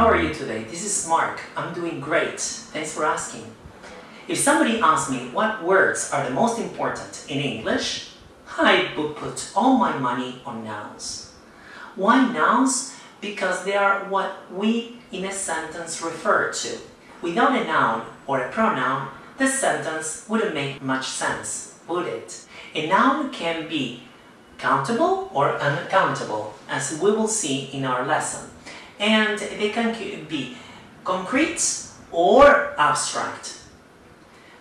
how are you today? This is Mark. I'm doing great. Thanks for asking. If somebody asks me what words are the most important in English, I would put all my money on nouns. Why nouns? Because they are what we in a sentence refer to. Without a noun or a pronoun, the sentence wouldn't make much sense, would it? A noun can be countable or uncountable, as we will see in our lesson. And they can be concrete or abstract.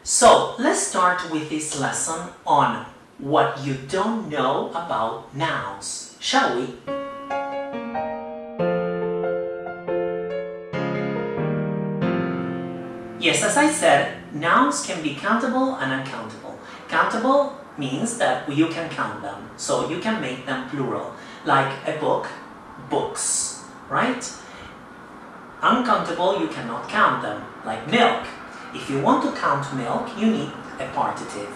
So let's start with this lesson on what you don't know about nouns, shall we? Yes, as I said, nouns can be countable and uncountable. Countable means that you can count them, so you can make them plural, like a book, books, right? Uncountable, you cannot count them, like milk. If you want to count milk, you need a partitive.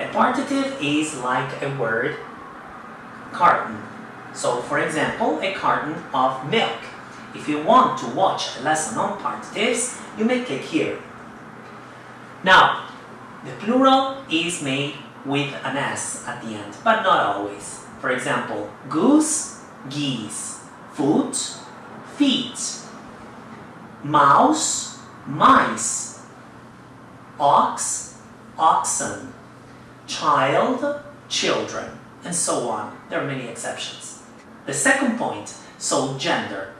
A partitive is like a word carton. So, for example, a carton of milk. If you want to watch a lesson on partitives, you may click here. Now, the plural is made with an S at the end, but not always. For example, goose, geese, foot, feet, mouse, mice, ox, oxen, child, children, and so on. There are many exceptions. The second point, so gender.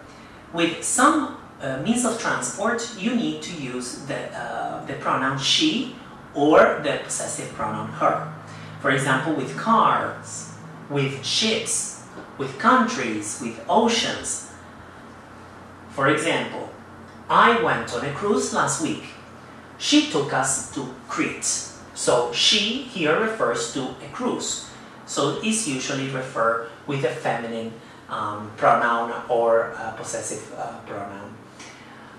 With some uh, means of transport, you need to use the, uh, the pronoun she or the possessive pronoun her. For example, with cars, with ships, with countries, with oceans. For example, I went on a cruise last week. She took us to Crete. So she here refers to a cruise. So it's usually referred with a feminine um, pronoun or possessive uh, pronoun.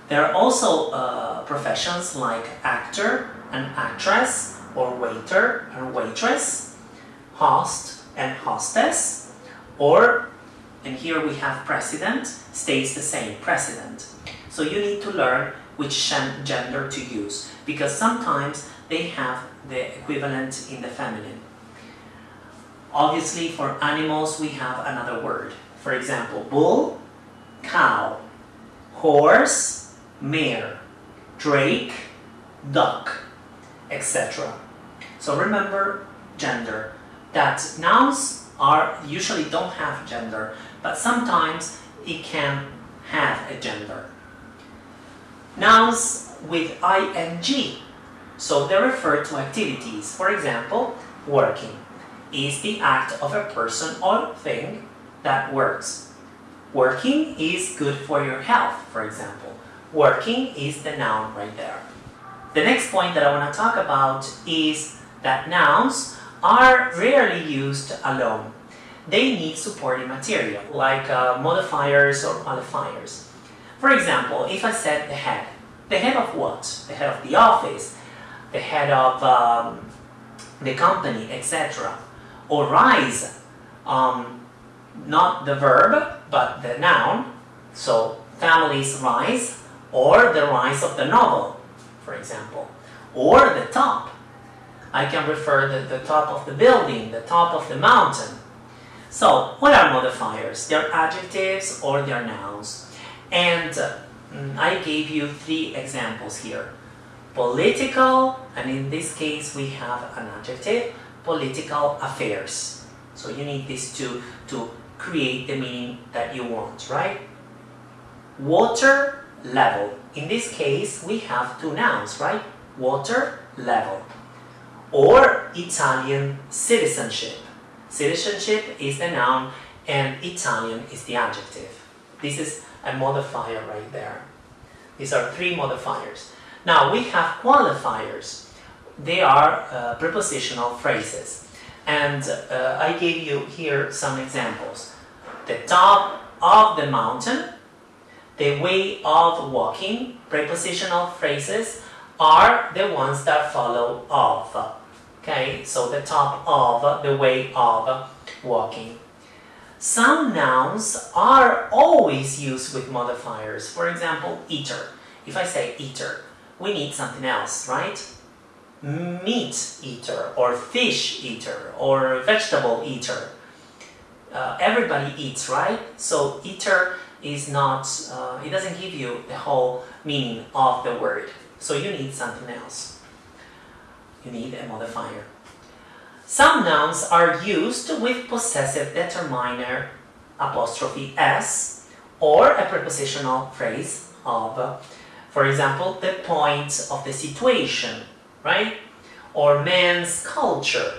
There are also uh, professions like actor and actress, or waiter and waitress, host and hostess, or, and here we have president, stays the same, president. So you need to learn which gender to use, because sometimes they have the equivalent in the feminine. Obviously, for animals, we have another word. For example, bull, cow, horse, mare, drake, duck, etc. So remember gender, that nouns are usually don't have gender, but sometimes it can have a gender. Nouns with ing, so they refer to activities. For example, working is the act of a person or thing that works. Working is good for your health, for example. Working is the noun right there. The next point that I want to talk about is that nouns are rarely used alone. They need supporting material, like uh, modifiers or qualifiers. For example, if I said the head, the head of what? The head of the office, the head of um, the company, etc. Or rise, um, not the verb, but the noun. So, families rise, or the rise of the novel, for example. Or the top. I can refer to the top of the building, the top of the mountain. So, what are modifiers? They're adjectives or they're nouns. And uh, I gave you three examples here. Political, and in this case we have an adjective, political affairs. So you need these two to create the meaning that you want, right? Water level. In this case, we have two nouns, right? Water level. Or Italian citizenship. Citizenship is the noun and Italian is the adjective. This is a modifier right there. These are three modifiers. Now we have qualifiers. They are uh, prepositional phrases. And uh, I gave you here some examples. The top of the mountain, the way of walking, prepositional phrases are the ones that follow of. Okay, so the top of, the way of walking. Some nouns are always used with modifiers. For example, eater. If I say eater, we need something else, right? Meat eater, or fish eater, or vegetable eater. Uh, everybody eats, right? So eater is not, uh, it doesn't give you the whole meaning of the word. So you need something else. You need a modifier. Some nouns are used with possessive determiner apostrophe s or a prepositional phrase of, for example, the point of the situation, right? Or man's culture,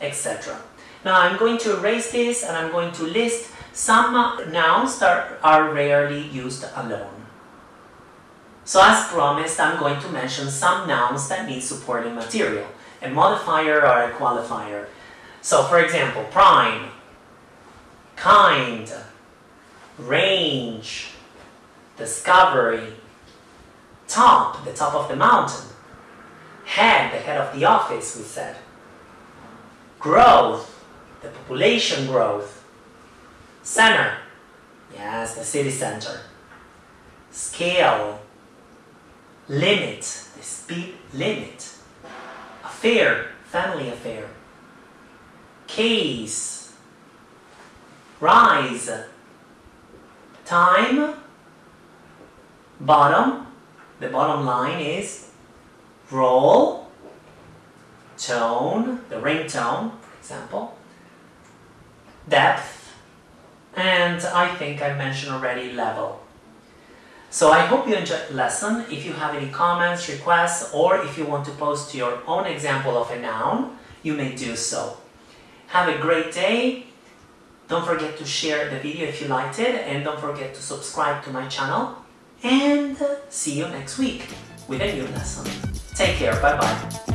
etc. Now I'm going to erase this and I'm going to list some nouns that are rarely used alone. So as promised, I'm going to mention some nouns that need supporting material a modifier or a qualifier. So for example, prime, kind, range, discovery, top, the top of the mountain, head, the head of the office, we said, growth, the population growth, center, yes, the city center, scale, limit, the speed limit, affair, family affair. Case, rise, time, bottom, the bottom line is roll, tone, the ringtone, for example, depth, and I think I mentioned already level. So I hope you enjoyed the lesson. If you have any comments, requests, or if you want to post your own example of a noun, you may do so. Have a great day. Don't forget to share the video if you liked it, and don't forget to subscribe to my channel. And uh, see you next week with a new lesson. Take care, bye bye.